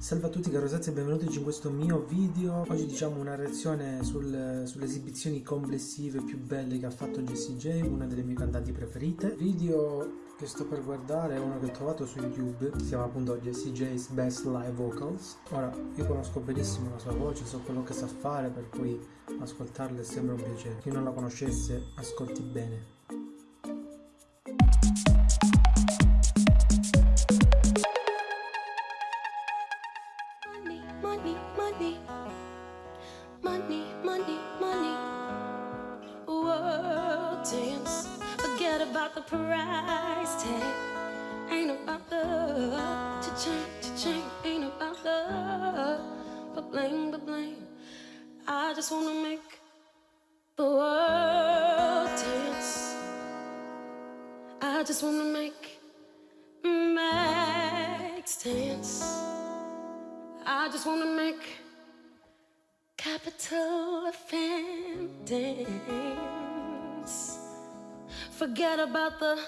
Salve a tutti cari rosazzi e benvenuti in questo mio video. Oggi diciamo una reazione sul, sulle esibizioni complessive più belle che ha fatto Jessie J Una delle mie cantanti preferite. Video che sto per guardare è uno che ho trovato su YouTube Si chiama appunto Jessie J's Best Live Vocals. Ora, io conosco benissimo la sua voce, so quello che sa fare Per cui ascoltarla è sempre un piacere. Chi non la conoscesse, ascolti bene about the price tag. Ain't about the cha-ching, cha-ching. Ain't about the ba-bling, ba-bling. I just wanna make the world dance. I just wanna make Max dance. I just wanna make Capital FM dance. Forget about the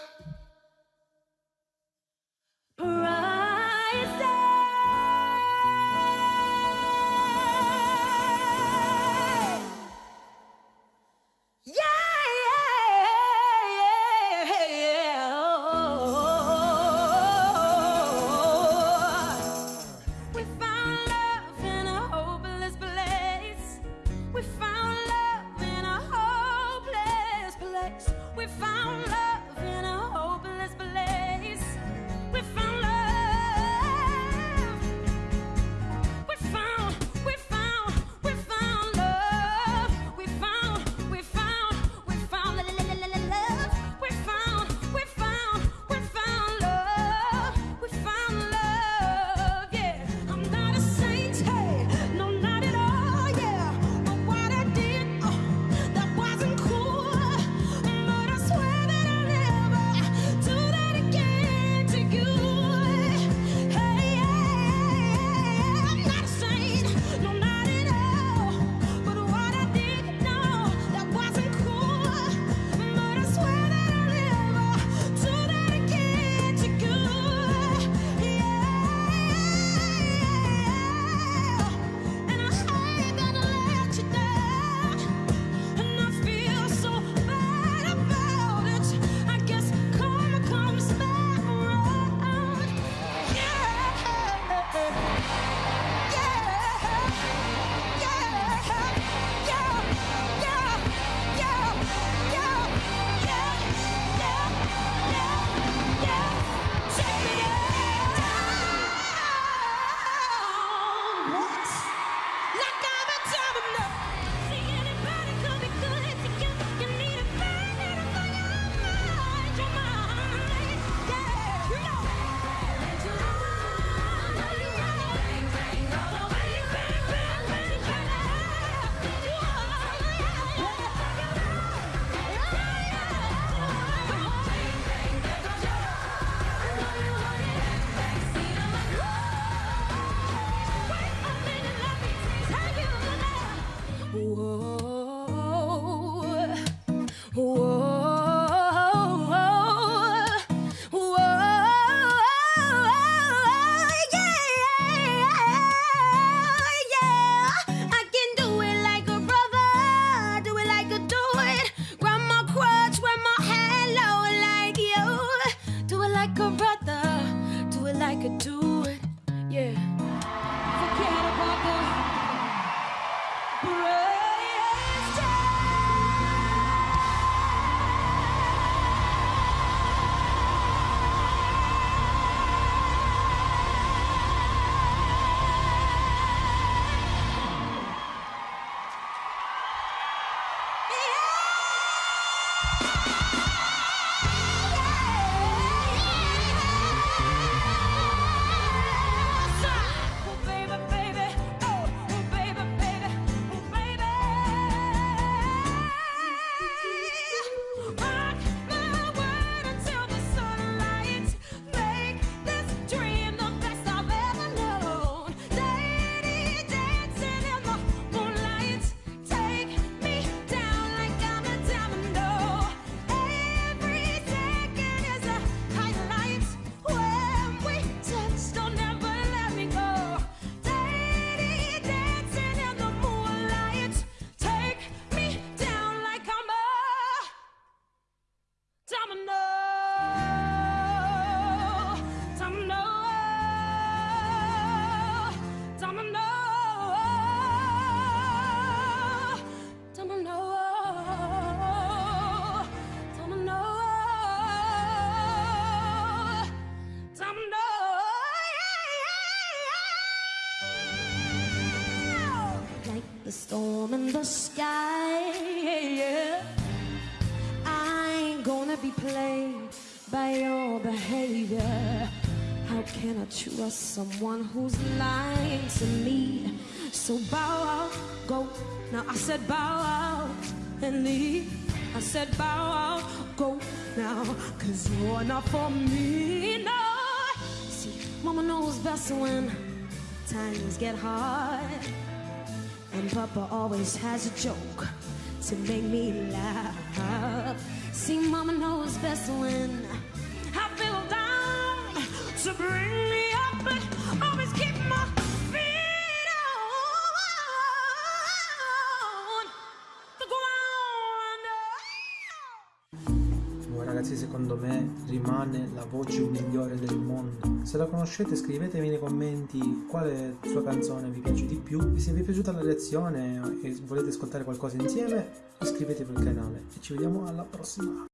whoa. Bye. The storm in the sky. I ain't gonna be played by your behavior. How can I trust someone who's lying to me? So bow out, go. Now I said bow out and leave. I said bow out, go now, cause you're not for me. No, see, mama knows best when times get hard. And Papa always has a joke to make me laugh. See, Mama knows best when I feel down to bring me up, but always keep my feet on the ground. Ragazzi, secondo me rimane la voce migliore del mondo. Se la conoscete, scrivetemi nei commenti quale sua canzone vi piace di più. E se vi è piaciuta la reazione e volete ascoltare qualcosa insieme, iscrivetevi al canale. E ci vediamo alla prossima.